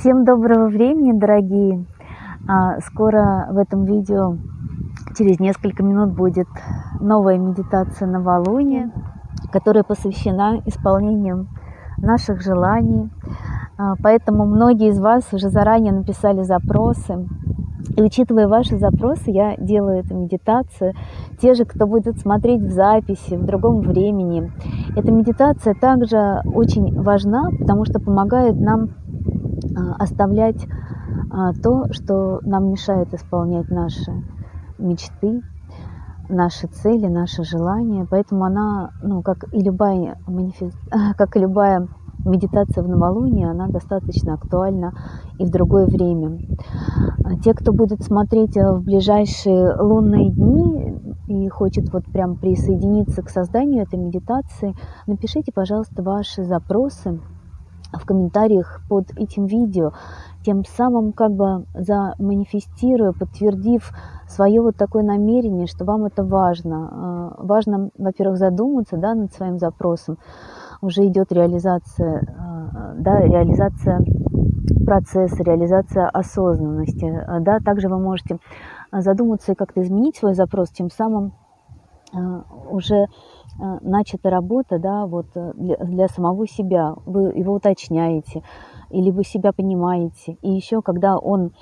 Всем доброго времени, дорогие! А, скоро в этом видео, через несколько минут, будет новая медитация новолуния, которая посвящена исполнению наших желаний. А, поэтому многие из вас уже заранее написали запросы. И учитывая ваши запросы, я делаю эту медитацию. Те же, кто будет смотреть в записи, в другом времени. Эта медитация также очень важна, потому что помогает нам оставлять а, то, что нам мешает исполнять наши мечты, наши цели, наши желания. Поэтому она, ну, как и любая, манифест... как и любая медитация в новолуние, она достаточно актуальна и в другое время. А те, кто будет смотреть в ближайшие лунные дни и хочет вот прям присоединиться к созданию этой медитации, напишите, пожалуйста, ваши запросы в комментариях под этим видео, тем самым как бы заманифестируя, подтвердив свое вот такое намерение, что вам это важно. А, важно, во-первых, задуматься да, над своим запросом. Уже идет реализация, а, да, реализация процесса, реализация осознанности. А, да, также вы можете задуматься и как-то изменить свой запрос, тем самым уже начата работа, да, вот э, для, для самого себя, вы его уточняете, или вы себя понимаете. И еще, когда он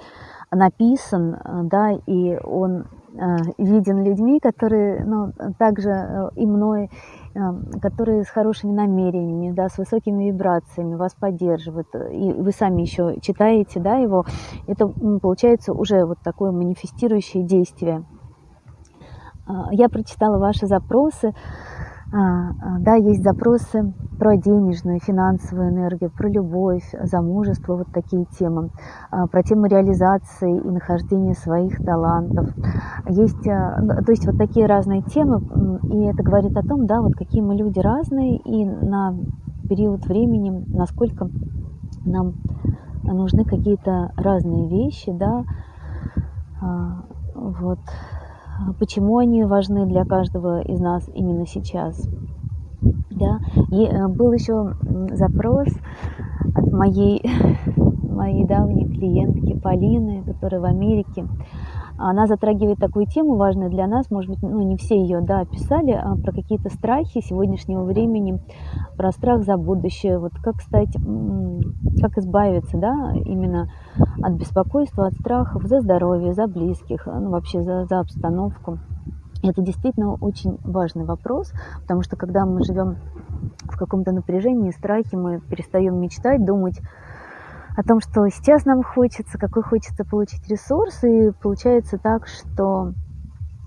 написан, э, да, и он виден людьми, которые, ну, также и мной, которые с хорошими намерениями, да, с высокими вибрациями вас поддерживают, и вы сами еще читаете, да, его, это получается уже вот такое манифестирующее действие. Я прочитала ваши запросы, да, есть запросы про денежную, финансовую энергию, про любовь, замужество, вот такие темы, а, про тему реализации и нахождения своих талантов. Есть, то есть вот такие разные темы, и это говорит о том, да, вот какие мы люди разные, и на период времени, насколько нам нужны какие-то разные вещи, да, вот, а почему они важны для каждого из нас именно сейчас. Да? И э, был еще запрос от моей, моей давней клиентки Полины, которая в Америке. Она затрагивает такую тему важную для нас, может быть, ну, не все ее да, описали, а про какие-то страхи сегодняшнего времени, про страх за будущее, вот как стать, как избавиться, да, именно от беспокойства, от страхов за здоровье, за близких, ну, вообще за, за обстановку. Это действительно очень важный вопрос, потому что когда мы живем в каком-то напряжении, страхе, мы перестаем мечтать, думать о том, что сейчас нам хочется, какой хочется получить ресурс, и получается так, что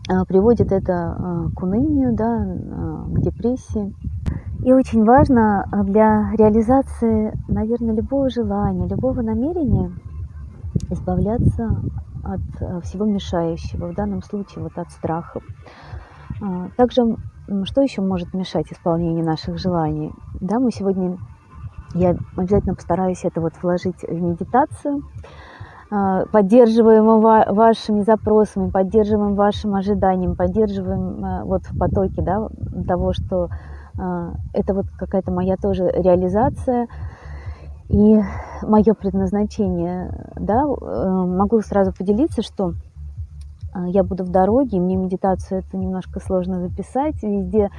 а, приводит это а, к унынию, да, а, к депрессии. И очень важно для реализации, наверное, любого желания, любого намерения избавляться от всего мешающего, в данном случае вот от страхов. Также, что еще может мешать исполнению наших желаний? Да, мы сегодня я обязательно постараюсь это вот вложить в медитацию. А, поддерживаем вашими запросами, поддерживаем вашим ожиданием, поддерживаем а, вот в потоке да, того, что а, это вот какая-то моя тоже реализация и мое предназначение. Да, э, могу сразу поделиться, что я буду в дороге, мне медитацию это немножко сложно записать, везде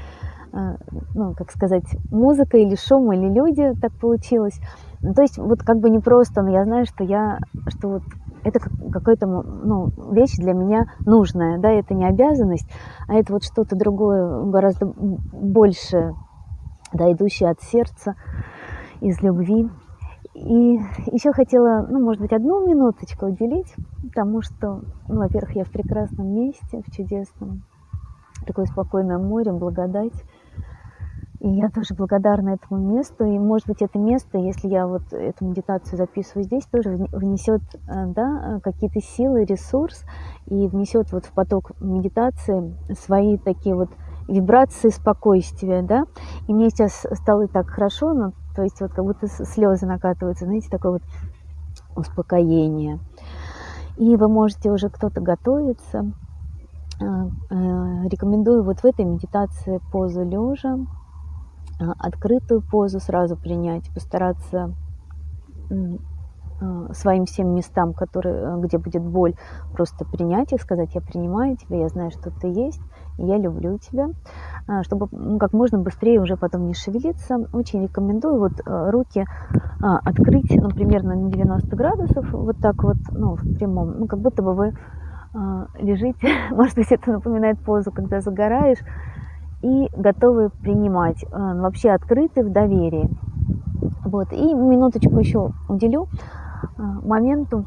ну, как сказать, музыка или шум, или люди, так получилось. Ну, то есть вот как бы не просто, но я знаю, что я, что вот это какая-то ну, вещь для меня нужная, да, это не обязанность, а это вот что-то другое, гораздо больше, да, идущее от сердца, из любви. И еще хотела, ну, может быть, одну минуточку уделить, потому что, ну, во-первых, я в прекрасном месте, в чудесном, такое спокойное море, благодать. И я тоже благодарна этому месту. И, может быть, это место, если я вот эту медитацию записываю здесь, тоже внесет э, да, какие-то силы, ресурс и внесет вот в поток медитации свои такие вот вибрации спокойствия, да. И мне сейчас стало так хорошо, ну, то есть вот как будто слезы накатываются, знаете, такое вот успокоение. И вы можете уже кто-то готовиться. Э, э, рекомендую вот в этой медитации позу лежа, открытую позу сразу принять, постараться э, своим всем местам, которые, э, где будет боль, просто принять их, сказать, я принимаю тебя, я знаю, что ты есть, я люблю тебя, а, чтобы как можно быстрее уже потом не шевелиться. Очень рекомендую вот э, руки а, открыть, ну, примерно на 90 градусов, вот так вот, ну, в прямом, ну, как будто бы вы а, лежите, может быть, это напоминает позу, когда загораешь, и готовы принимать, вообще открыты в доверии. Вот, и минуточку еще уделю моменту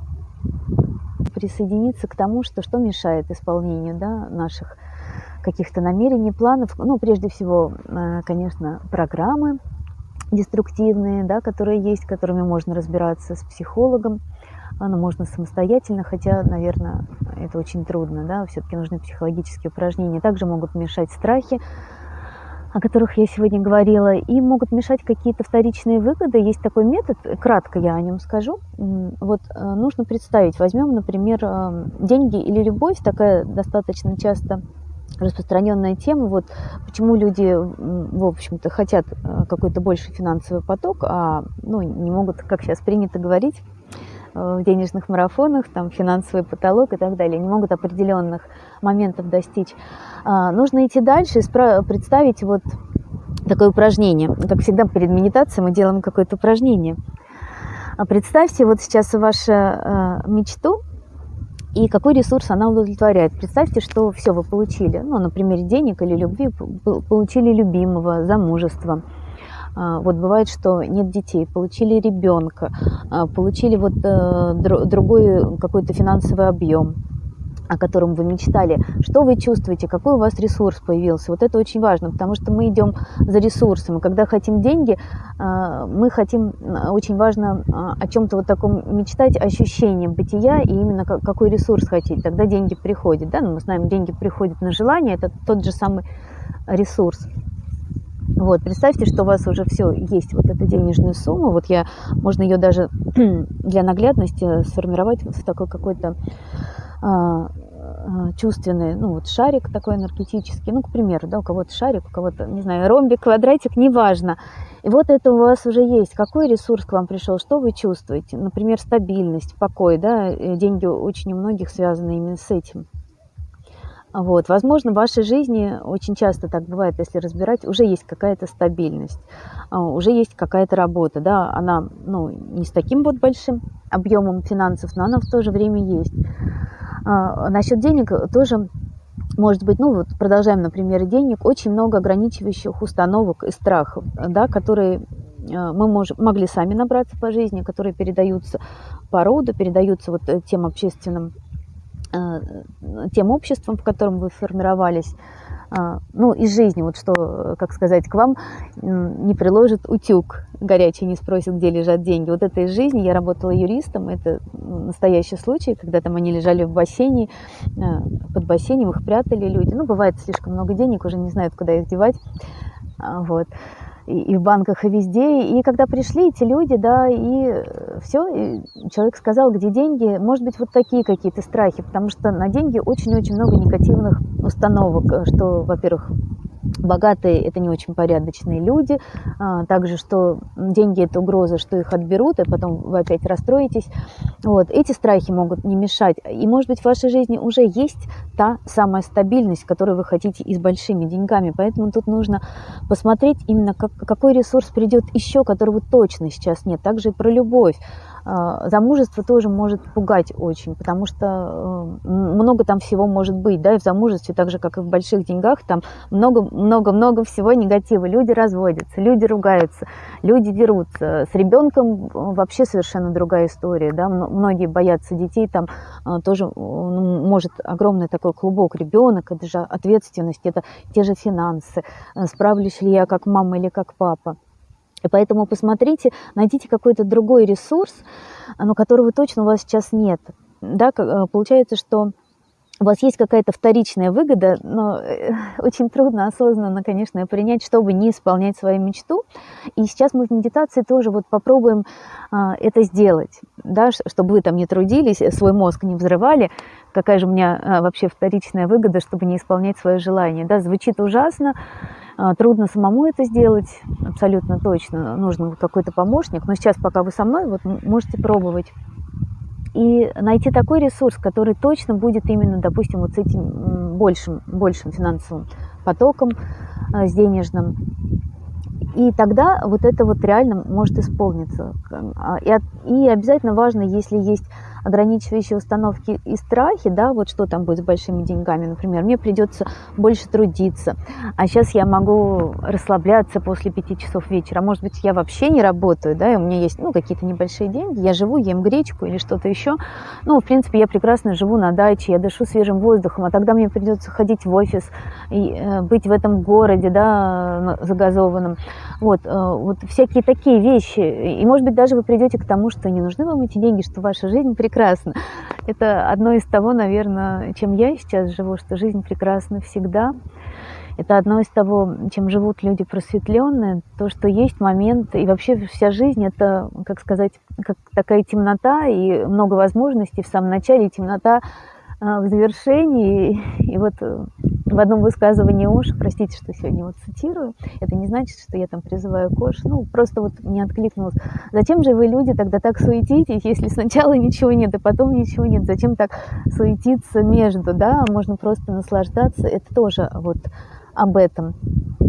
присоединиться к тому, что, что мешает исполнению да, наших каких-то намерений, планов. Ну, прежде всего, э, конечно, программы деструктивные, да, которые есть, которыми можно разбираться с психологом. Оно можно самостоятельно, хотя, наверное, это очень трудно, да, все-таки нужны психологические упражнения. Также могут мешать страхи, о которых я сегодня говорила, и могут мешать какие-то вторичные выгоды. Есть такой метод, кратко я о нем скажу. Вот э, нужно представить, возьмем, например, деньги или любовь, такая достаточно часто распространенная тема, вот почему люди, в общем-то, хотят э, какой-то больший финансовый поток, а ну, не могут, как сейчас принято говорить, в денежных марафонах, там финансовый потолок и так далее, не могут определенных моментов достичь. А, нужно идти дальше и представить вот такое упражнение. Как всегда перед медитацией мы делаем какое-то упражнение. А представьте вот сейчас вашу э, мечту, и какой ресурс она удовлетворяет. Представьте, что все вы получили, ну, например, денег или любви, получили любимого, замужества. А, вот бывает, что нет детей, получили ребенка, а, получили вот э, другой какой-то финансовый объем о котором вы мечтали, что вы чувствуете, какой у вас ресурс появился. Вот это очень важно, потому что мы идем за ресурсом. И когда хотим деньги, а, мы хотим, очень важно о чем-то вот таком мечтать, ощущением бытия и именно какой ресурс хотеть. Тогда деньги приходят. Да? Ну, мы знаем, деньги приходят на желание, это тот же самый ресурс. Вот, представьте, что у вас уже все есть, вот эта денежная сумма. Вот я, можно ее даже для наглядности сформировать в такой какой-то а, а, чувственный, ну вот шарик такой энергетический, ну, к примеру, да, у кого-то шарик, у кого-то, не знаю, ромбик, квадратик, неважно. И вот это у вас уже есть. Какой ресурс к вам пришел, что вы чувствуете? Например, стабильность, покой, да, деньги очень у многих связаны именно с этим. Вот. Возможно, в вашей жизни очень часто так бывает, если разбирать, уже есть какая-то стабильность, а, уже есть какая-то работа, да, она ну, не с таким вот большим объемом финансов, но она в то же время есть. А, насчет денег тоже может быть, ну вот продолжаем на примере денег, очень много ограничивающих установок и страхов, да, которые а, мы мож, могли сами набраться по жизни, которые передаются по роду, передаются вот э, тем общественным, тем обществом, в котором вы формировались, а, ну, из жизни, вот что, как сказать, к вам не приложит утюг горячий, не спросит, где лежат деньги. Вот это из жизни. Я работала юристом, это настоящий случай, когда там они лежали в бассейне, а, под бассейном их прятали люди. Ну, бывает слишком много денег, уже не знают, куда их девать. Вот и в банках, и везде. И когда пришли эти люди, да, и все, и человек сказал, где деньги, может быть, вот такие какие-то страхи, потому что на деньги очень-очень много негативных установок, что, во-первых, богатые – это не очень порядочные люди, а, также, что деньги – это угроза, что их отберут, и потом вы опять расстроитесь. Вот. Эти страхи могут не мешать. И, может быть, в вашей жизни уже есть та самая стабильность, которую вы хотите и с большими деньгами. Поэтому тут нужно посмотреть именно, как, какой ресурс придет еще, которого точно сейчас нет. Также и про любовь. А, замужество тоже может пугать очень, потому что э, много там всего может быть, да, и в замужестве, так же, как и в больших деньгах, там много-много-много всего негатива. Люди разводятся, люди ругаются, люди дерутся. С ребенком вообще совершенно другая история, да, многие боятся детей, там э, тоже ну, может огромный такой клубок ребенок, это же ответственность, это те же финансы, э, справлюсь ли я как мама или как папа. И поэтому посмотрите, найдите какой-то другой ресурс, но которого точно у вас сейчас нет. Да, э, получается, что у вас есть какая-то вторичная выгода, но э, очень трудно осознанно, конечно, принять, чтобы не исполнять свою мечту. И сейчас мы в медитации тоже вот попробуем а, это сделать, да, чтобы вы там не трудились, свой мозг не взрывали, какая же у меня а, вообще вторичная выгода, чтобы не исполнять свое желание. Да, звучит ужасно, трудно самому это сделать, абсолютно точно. Нужен какой-то помощник. Но сейчас, пока вы со мной, вот можете пробовать. И найти такой ресурс, который точно будет именно, допустим, вот с этим большим, большим финансовым потоком, а, с денежным. И тогда вот это вот реально может исполниться. А, и обязательно важно, если есть ограничивающие установки и страхи, да, вот что там будет с большими деньгами, например, мне придется больше трудиться, а сейчас я могу расслабляться после пяти часов вечера, может быть, я вообще не работаю, да, и у меня есть, ну, какие-то небольшие деньги, я живу, ем гречку или что-то еще, ну, в принципе, я прекрасно живу на даче, я дышу свежим воздухом, а тогда мне придется ходить в офис и э, быть в этом городе, да, загазованном, вот, э, вот всякие такие вещи, и, может быть, даже вы придете к тому, что не нужны вам эти деньги, что ваша жизнь прекрасна, прекрасно. Это одно из того, наверное, чем я сейчас живу, что жизнь прекрасна всегда. Это одно из того, чем живут люди просветленные, то, что есть момент, и вообще вся жизнь – это, как сказать, как такая темнота и много возможностей в самом начале, темнота а, в завершении. И вот э, в одном высказывании Ош, простите, что сегодня вот цитирую, это не значит, что я там призываю к Ош, ну, просто вот не откликнулась. Зачем же вы, люди, тогда так суетитесь, если сначала ничего нет, и потом ничего нет? Зачем так суетиться между, да? Можно просто наслаждаться. Это тоже вот об этом.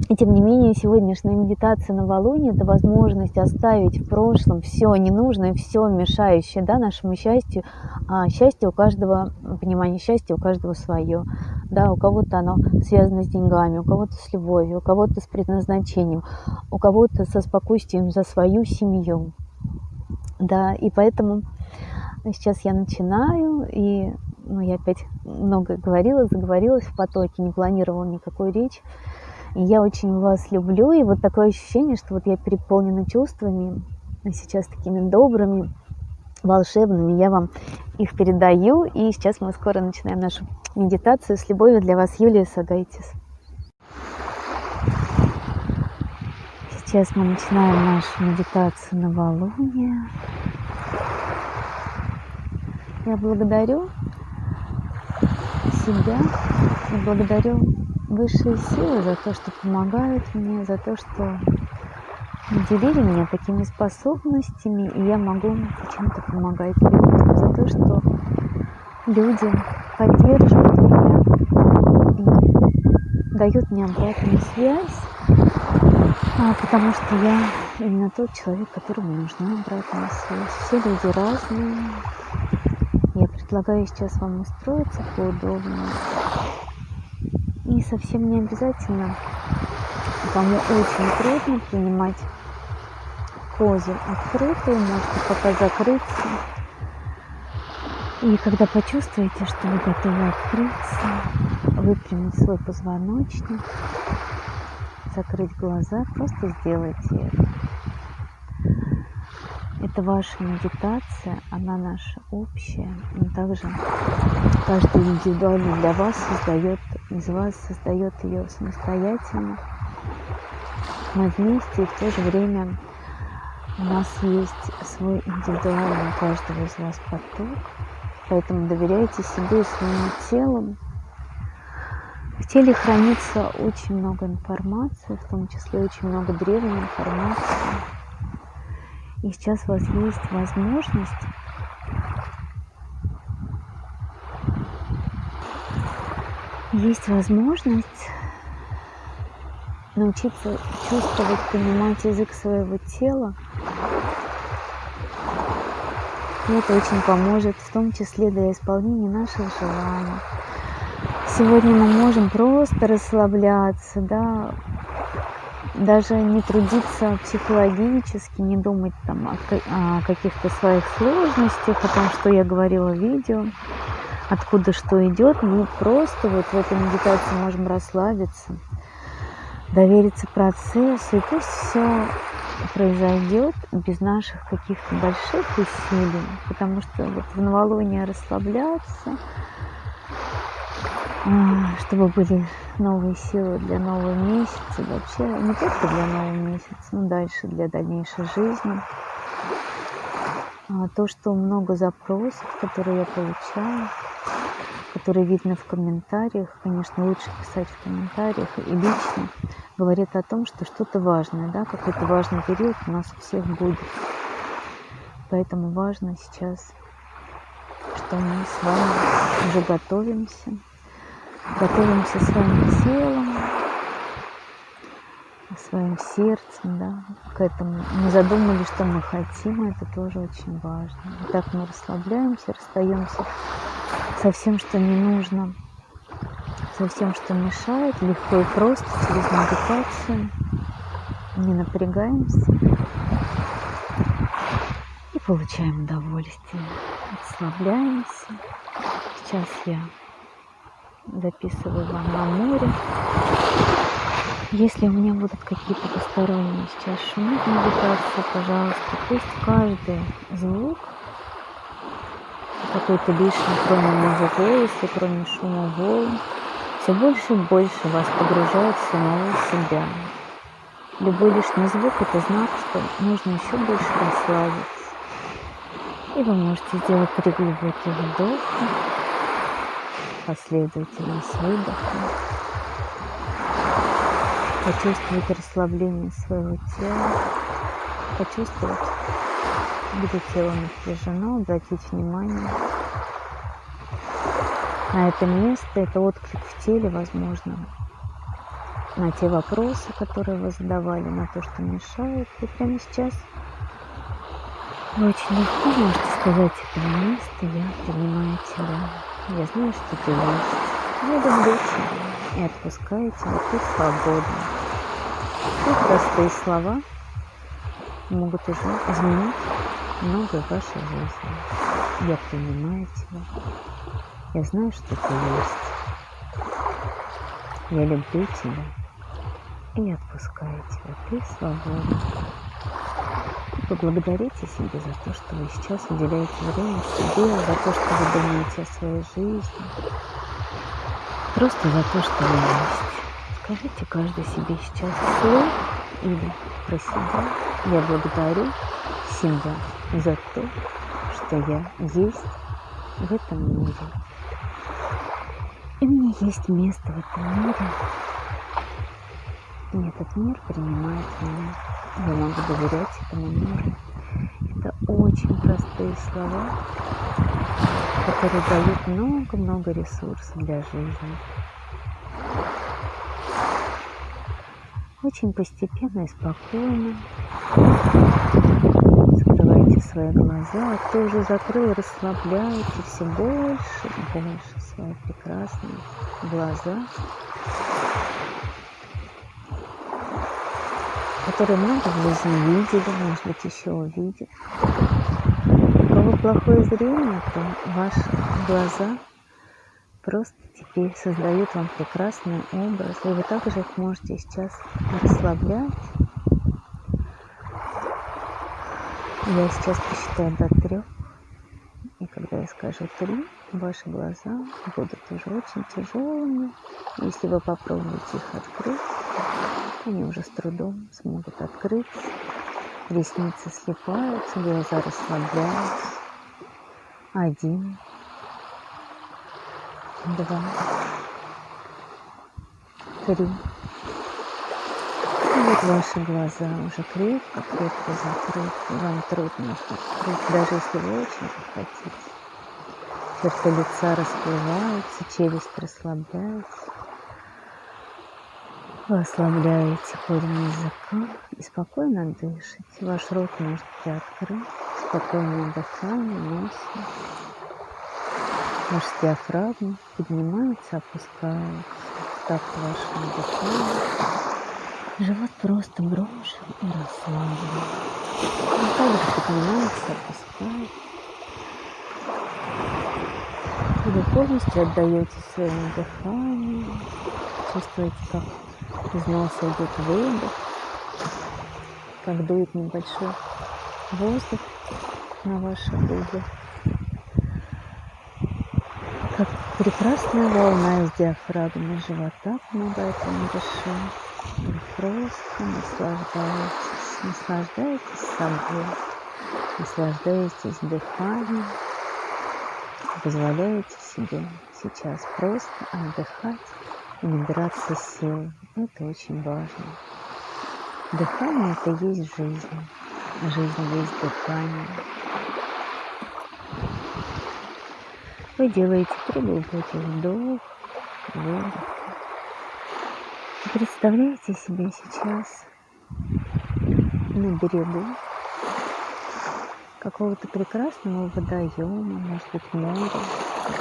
И тем не менее, сегодняшняя медитация на Валуне – это возможность оставить в прошлом все ненужное, все мешающее да, нашему счастью. А счастье у каждого, понимание счастья у каждого свое. Да, у кого-то оно связано с деньгами, у кого-то с любовью, у кого-то с предназначением, у кого-то со спокойствием за свою семью. Да, и поэтому сейчас я начинаю, и ну, я опять много говорила, заговорилась в потоке, не планировала никакой речи. И я очень вас люблю, и вот такое ощущение, что вот я переполнена чувствами, сейчас такими добрыми, волшебными, я вам их передаю, и сейчас мы скоро начинаем нашу медитацию. С любовью для вас, Юлия Сагайтис. Сейчас мы начинаем нашу медитацию на Валуне. Я благодарю себя. И благодарю высшие силы за то, что помогают мне, за то, что наделили меня такими способностями, и я могу чем-то помогать людям, за то, что люди поддерживают меня и дают мне обратную связь, а, потому что я именно тот человек, которому нужна обратная связь. Все люди разные, Предлагаю сейчас вам устроиться поудобнее. И совсем не обязательно, кому очень трудно принимать позу открытую, можете пока закрыться. И когда почувствуете, что вы готовы открыться, выпрямить свой позвоночник, закрыть глаза, просто сделайте это. Это ваша медитация, она наша общая, но также каждый индивидуально для вас создает, из вас создает ее самостоятельно. Мы вместе и в то же время у нас есть свой индивидуальный каждого из вас поток, поэтому доверяйте себе и своему телу. В теле хранится очень много информации, в том числе очень много древней информации и сейчас у вас есть возможность есть возможность научиться чувствовать, понимать язык своего тела. И это очень поможет, в том числе для исполнения наших желаний. Сегодня мы можем просто расслабляться, да, даже не трудиться психологически, не думать там о, каких-то своих сложностях, о том, что я говорила в видео, откуда что идет. Мы просто вот в этой медитации можем расслабиться, довериться процессу, и пусть все произойдет без наших каких-то больших усилий, потому что вот в новолуние расслабляться, чтобы были новые силы для нового месяца, вообще не только для нового месяца, но дальше для дальнейшей жизни. А то, что много запросов, которые я получаю, которые видно в комментариях, конечно, лучше писать в комментариях и лично, говорят о том, что что-то важное, да, какой-то важный период у нас у всех будет. Поэтому важно сейчас, что мы с вами уже готовимся, готовимся своим телом, своим сердцем, да, к этому. Мы задумали, что мы хотим, это тоже очень важно. И так мы расслабляемся, расстаемся со всем, что не нужно, со всем, что мешает, легко и просто, через медитацию. Не напрягаемся и получаем удовольствие. Расслабляемся. Сейчас я записываю вам на море. Если у меня будут какие-то посторонние сейчас шумы в медитации, пожалуйста, пусть каждый звук какой-то лишний, кроме моего голоса, кроме шума волн, все больше и больше вас погружает в самого себя. Любой лишний звук – это знак, что нужно еще больше расслабиться. И вы можете сделать три глубоких вдоха, последовательно с выдохом. Почувствовать расслабление своего тела, почувствовать где тело напряжено, обратить внимание на это место, это отклик в теле, возможно, на те вопросы, которые вы задавали, на то, что мешает. И прямо сейчас вы очень легко можете сказать этого места, я принимаю тебя, я знаю, что ты есть, я люблю тебя, и отпускаю тебя, ты свободна. И простые слова могут изменить многое в вашей жизни. Я принимаю тебя. Я знаю, что ты есть. Я люблю тебя и отпускаю тебя. Ты свободен. Поблагодарите себя за то, что вы сейчас уделяете время себе, за то, что вы думаете о своей жизни. Просто за то, что вы есть. Скажите каждый себе сейчас вслух или про себя. Я благодарю себя за то, что я есть в этом мире. И мне есть место в этом мире. И этот мир принимает меня. Я могу доверять этому миру. Это очень простые слова, которые дают много-много ресурсов для жизни. Очень постепенно и спокойно закрывайте свои глаза, а кто уже закрыл, расслабляйте все больше и больше свои прекрасные глаза, которые много в жизни видели, может быть, еще увидят. У кого плохое зрение, то ваши глаза просто теперь создают вам прекрасный образ, и вы также их можете сейчас расслаблять Я сейчас посчитаю до трех. И когда я скажу три, ваши глаза будут уже очень тяжелыми. Если вы попробуете их открыть, они уже с трудом смогут открыться. Ресницы слепаются, глаза расслабляются. Один, два, три вот ваши глаза уже крепко-крепко закрыты. Вам трудно их открыть, даже если вы очень хотите. Черты лица расплываются, челюсть расслабляется. Вы ослабляете корень языка и спокойно дышите. Ваш рот может приоткрыть, спокойное дыхание носом. Ваш диафрагма поднимается, опускается. Так вашему дыханию. Живот просто брошен и расслаблен. Он также поднимается, опускает. И вы полностью отдаете своему дыханию. Чувствуете, как из носа идет выдох, как дует небольшой воздух на ваши губы. Как прекрасная волна из диафрагмы живота помогает вам дышать. Вы просто наслаждаетесь, наслаждаетесь собой, наслаждаетесь дыханием, позволяете себе сейчас просто отдыхать набираться сил. Это очень важно. Дыхание – это есть жизнь. Жизнь есть дыхание. Вы делаете три вдох, выдох. Представляете себя сейчас на берегу какого-то прекрасного водоема, может быть море,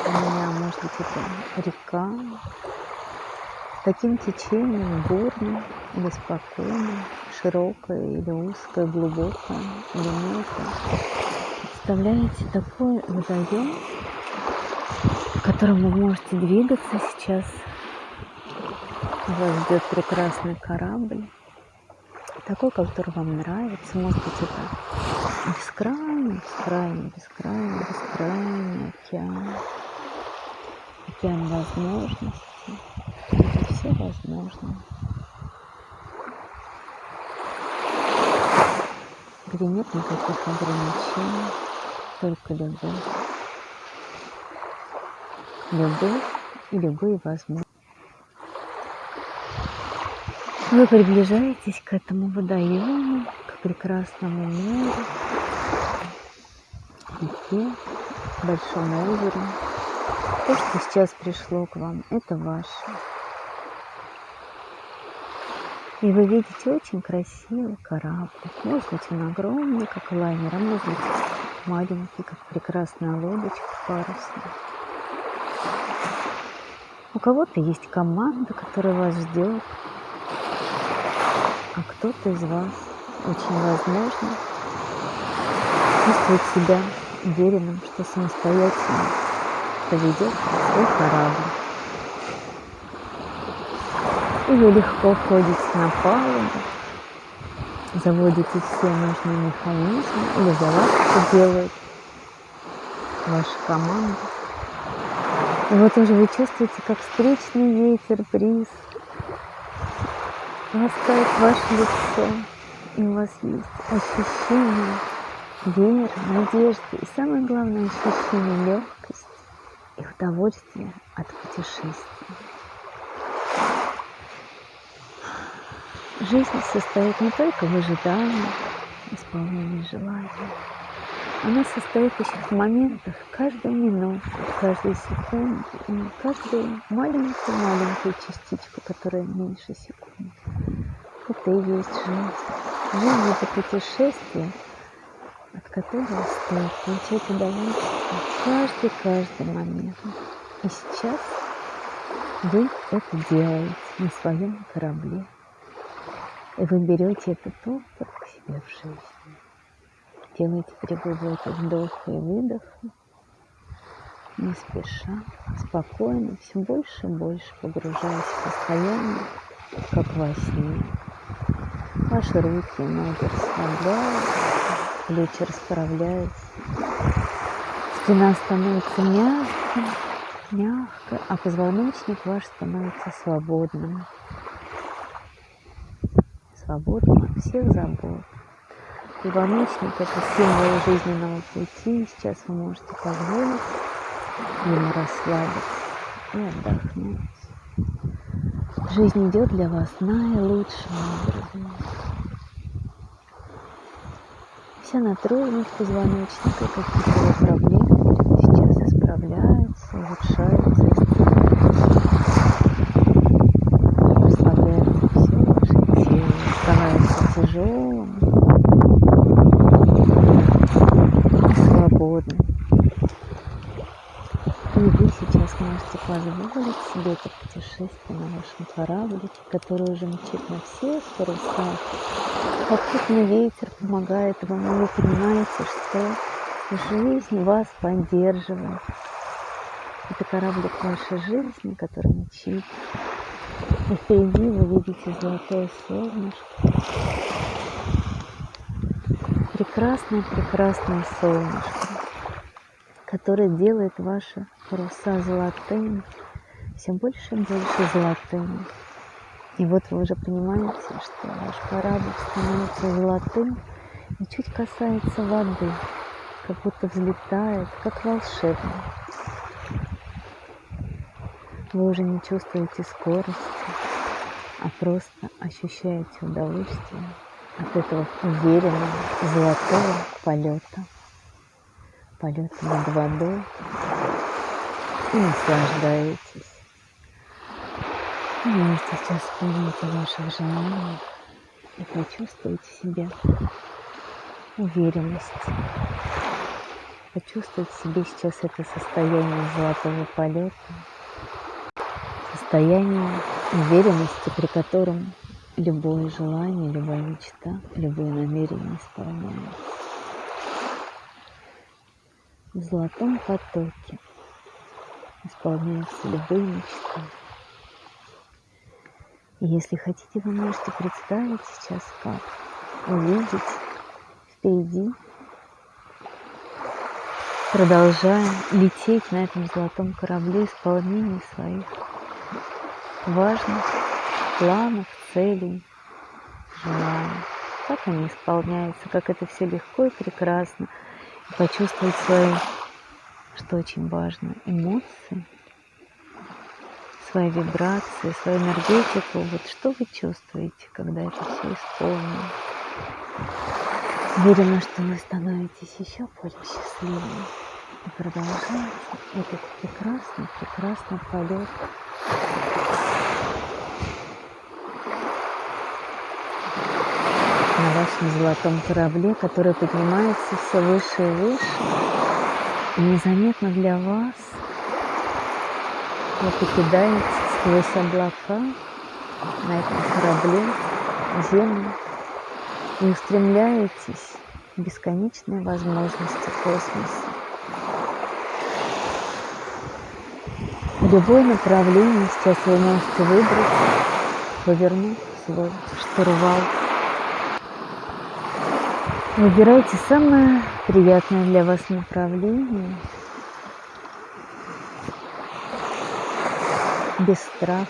у меня может быть это река, таким течением бурным или спокойным, широкое или узкое, глубокое или мелкое. Представляете такой водоем, в котором вы можете двигаться сейчас. Вас ждет прекрасный корабль, такой, который вам нравится. Может быть, это бескрайний, бескрайний, бескрайний, бескрайний океан. Океан возможностей. Все возможно. Где нет никаких ограничений, только любовь. Любовь и любые возможности. Вы приближаетесь к этому водоему, к прекрасному морю, реке, большому озеру. То, что сейчас пришло к вам, это ваше. И вы видите очень красивый корабль. Может быть, он огромный, как лайнер, а может быть, маленький, как прекрасная лодочка парусная. У кого-то есть команда, которая вас ждет, а кто-то из вас очень возможно чувствует себя уверенным, что самостоятельно поведет свой корабль. И вы легко входите на палубу, заводите все нужные механизмы, или за вас это делает ваша команда. И вот уже вы чувствуете, как встречный ветер, бриз ласкает ваше лицо, и у вас есть ощущение веры, надежды и самое главное ощущение легкости и удовольствия от путешествия. Жизнь состоит не только в ожидании, исполнении желаний. Она состоит еще в моментах, каждую минуту, каждую секунду, и каждую маленькую-маленькую частичку, которая меньше секунды. Это и есть жизнь. Жизнь – это путешествие, от которого стоит получать удовольствие каждый-каждый момент. И сейчас вы это делаете на своем корабле. И вы берете этот опыт к себе в жизнь. Делайте три вдоха и выдоха, не спеша, спокойно, все больше и больше погружаясь в состояние, как во сне. Ваши руки ноги расслабляются, плечи расправляются, спина становится мягкой, мягкой, а позвоночник ваш становится свободным. Свободным от всех забот. Позвоночник – это символ жизненного пути, сейчас вы можете позволить ему расслабиться и отдохнуть. Жизнь идет для вас наилучшим образом. Вся натруженность позвоночника, какие-то проблемы сейчас исправляются, улучшаются, расслабляется все ваше тело, становится тяжелым и свободным. И вы сейчас можете позволить себе это путешествие на вашем кораблике, который уже мчит на всех парусах. Попутный ветер помогает вам, и вы понимаете, что жизнь вас поддерживает. Это кораблик вашей жизни, который мчит. И впереди вы видите золотое солнышко. Прекрасное, прекрасное солнышко который делает ваши паруса золотыми, все больше и больше золотыми. И вот вы уже понимаете, что ваш корабль становится золотым и чуть касается воды. как будто взлетает, как волшебно. Вы уже не чувствуете скорости, а просто ощущаете удовольствие от этого уверенного золотого полета. Полета над водой и наслаждаетесь. Можете сейчас вспомнить о ваших желаниях и почувствуйте себя уверенность. Почувствуйте в себе сейчас это состояние золотого полета, состояние уверенности, при котором любое желание, любая мечта, любое намерение исполняется. В золотом потоке исполняются любые мечты. И если хотите, вы можете представить сейчас, как увидеть впереди, продолжая лететь на этом золотом корабле исполнение своих важных планов, целей, желаний. Как они исполняются, как это все легко и прекрасно. И почувствовать свои, что очень важно, эмоции, свои вибрации, свою энергетику. Вот что вы чувствуете, когда это все исполнено? Уверена, что вы становитесь еще более счастливыми и продолжаете этот прекрасный, прекрасный полет на вашем золотом корабле, который поднимается все выше и выше. И незаметно для вас вы покидаете сквозь облака на этом корабле землю и устремляетесь в бесконечные возможности космоса. Любое направление сейчас вы можете выбрать, повернуть свой штурвал. Выбирайте самое приятное для вас направление – без страха,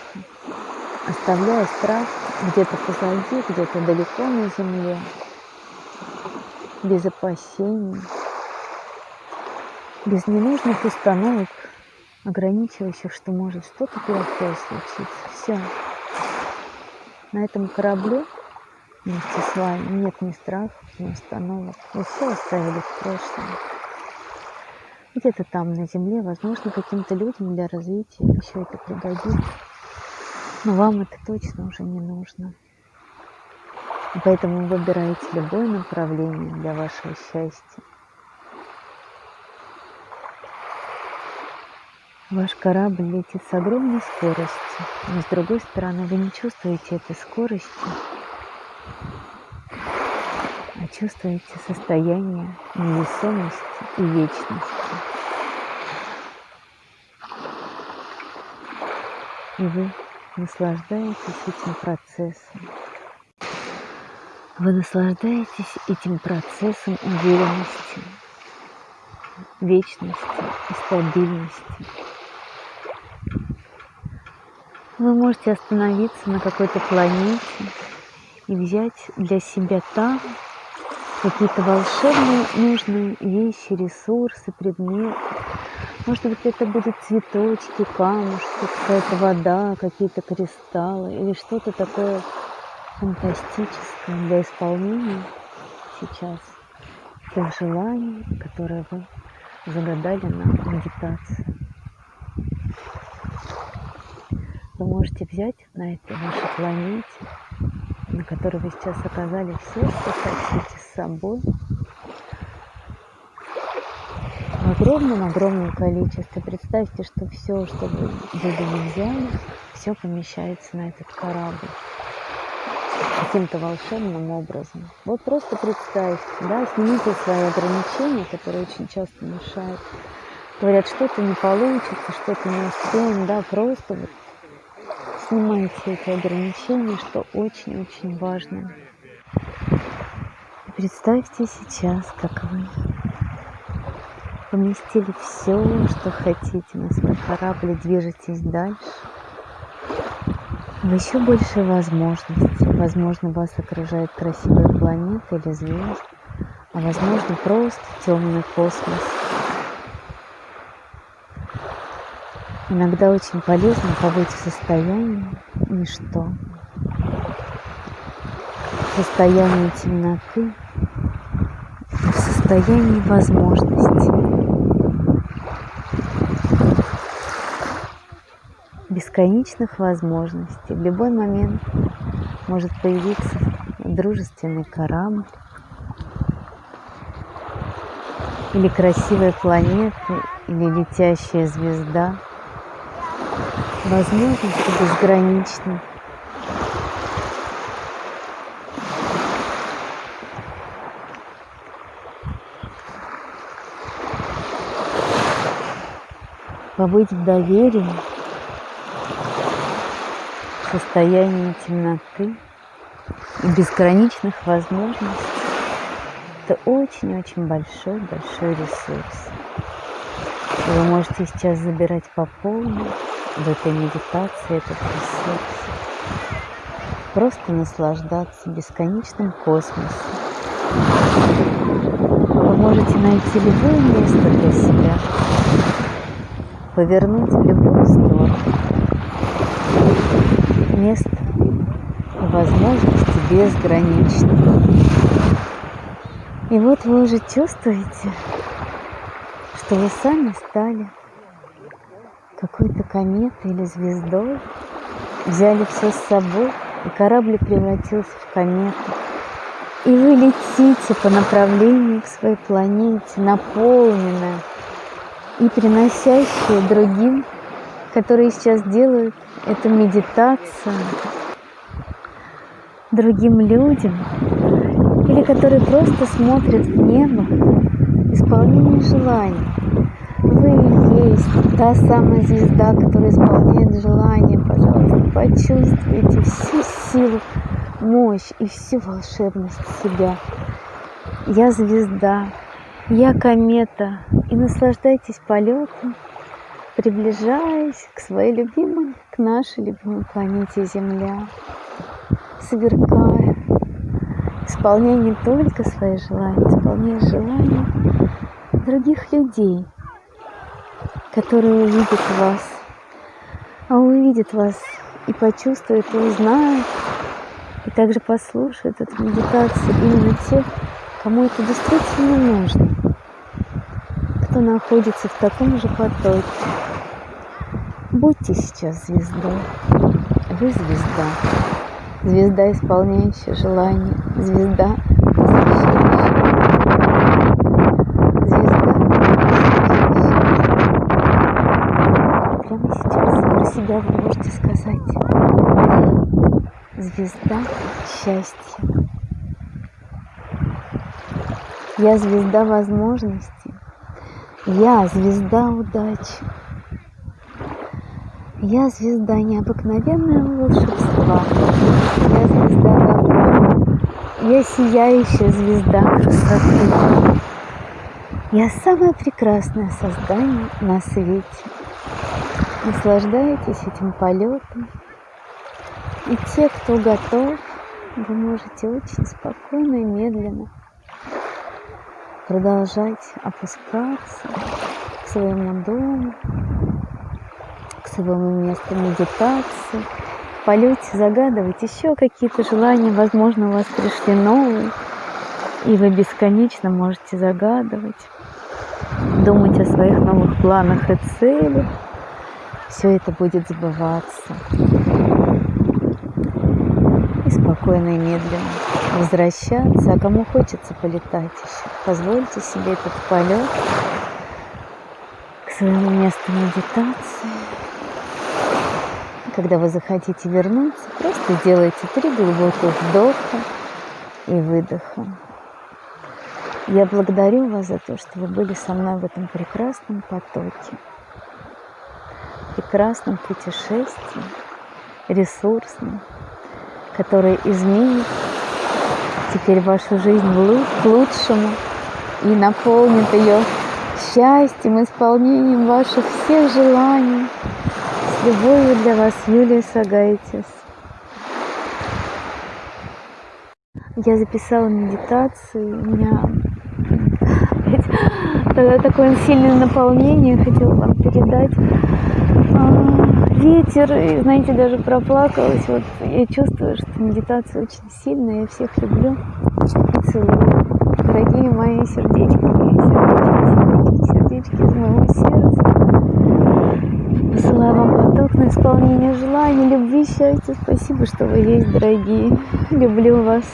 оставляя страх где-то позади, где-то далеко на земле, без опасений, без ненужных установок, ограничивающих, что может что-то плохое случиться. Все. На этом корабле вместе с вами нет ни страхов, ни установок. Вы все оставили в прошлом где-то там на земле, возможно, каким-то людям для развития еще это пригодится. Но вам это точно уже не нужно. И поэтому выбирайте любое направление для вашего счастья. Ваш корабль летит с огромной скоростью, но с другой стороны вы не чувствуете этой скорости, чувствуете состояние невесомости и вечности. И вы наслаждаетесь этим процессом. Вы наслаждаетесь этим процессом уверенности, вечности и стабильности. Вы можете остановиться на какой-то планете и взять для себя там какие-то волшебные нужные вещи, ресурсы, предметы. Может быть, это будут цветочки, камушки, какая-то вода, какие-то кристаллы или что-то такое фантастическое для исполнения сейчас тех желаний, которые вы загадали на медитации. Вы можете взять на этой вашей планете на которой вы сейчас оказались все, что хотите с собой. В огромном-огромном количестве. Представьте, что все, что вы были взяли, все помещается на этот корабль каким-то волшебным образом. Вот просто представьте, да, снимите свои ограничения, которые очень часто мешают. Говорят, что-то не получится, что-то не успеем, да, просто вот снимайте эти ограничения, что очень-очень важно. представьте сейчас, как вы поместили все, что хотите на свой корабль и движетесь дальше. В еще большие возможности. Возможно, вас окружает красивая планета или звезд. а возможно просто темный космос. Иногда очень полезно побыть в состоянии ничто, в состоянии темноты, в состоянии возможности. бесконечных возможностей. В любой момент может появиться дружественный корабль или красивая планета, или летящая звезда. Возможности безграничны. Побыть в доверии, в состоянии темноты и безграничных возможностей – это очень-очень большой-большой ресурс. Вы можете сейчас забирать по полной в этой медитации этот ресурс. Просто наслаждаться бесконечным космосом. Вы можете найти любое место для себя, повернуть в любую сторону. Место возможности безграничны. И вот вы уже чувствуете, что вы сами стали какой-то кометой или звездой, взяли все с собой, и корабль превратился в комету. И вы летите по направлению к своей планете, наполненная и приносящая другим, которые сейчас делают эту медитацию, другим людям, или которые просто смотрят в небо, исполнение желаний. Вы есть та самая звезда, которая исполняет желание. Пожалуйста, почувствуйте всю силу, мощь и всю волшебность себя. Я звезда, я комета, и наслаждайтесь полетом, приближаясь к своей любимой, к нашей любимой планете Земля, сверкая, исполняя не только свои желания, исполняя желания других людей – которые увидят вас, а увидят вас и почувствуют, и узнают, и также послушают эту медитацию именно те, кому это действительно нужно, кто находится в таком же потоке. Будьте сейчас звездой. Вы звезда. Звезда, исполняющая желание. Звезда, себя вы можете сказать звезда счастья. Я звезда возможностей. Я звезда удачи. Я звезда необыкновенного волшебства. Я звезда добра. Я сияющая звезда красоты. Я самое прекрасное создание на свете. Наслаждайтесь этим полетом. И те, кто готов, вы можете очень спокойно и медленно продолжать опускаться к своему дому, к своему месту медитации. В полете загадывать еще какие-то желания, возможно, у вас пришли новые, и вы бесконечно можете загадывать, думать о своих новых планах и целях все это будет забываться. И спокойно и медленно возвращаться. А кому хочется полетать еще, позвольте себе этот полет к своему месту медитации. Когда вы захотите вернуться, просто делайте три глубоких вдоха и выдоха. Я благодарю вас за то, что вы были со мной в этом прекрасном потоке прекрасном путешествии, ресурсном, которое изменит теперь вашу жизнь к лучшему и наполнит ее счастьем, исполнением ваших всех желаний. С любовью для вас, Юлия Сагайтис. Я записала медитацию, у меня Тогда такое сильное наполнение хотела вам передать. Ветер, и, знаете, даже проплакалась. Вот я чувствую, что медитация очень сильная. Я всех люблю и целую. Дорогие мои сердечки, сердечки, сердечки, сердечки из моего сердца. Посылаю вам поток на исполнение желаний, любви, счастья. Спасибо, что вы есть, дорогие. Люблю вас.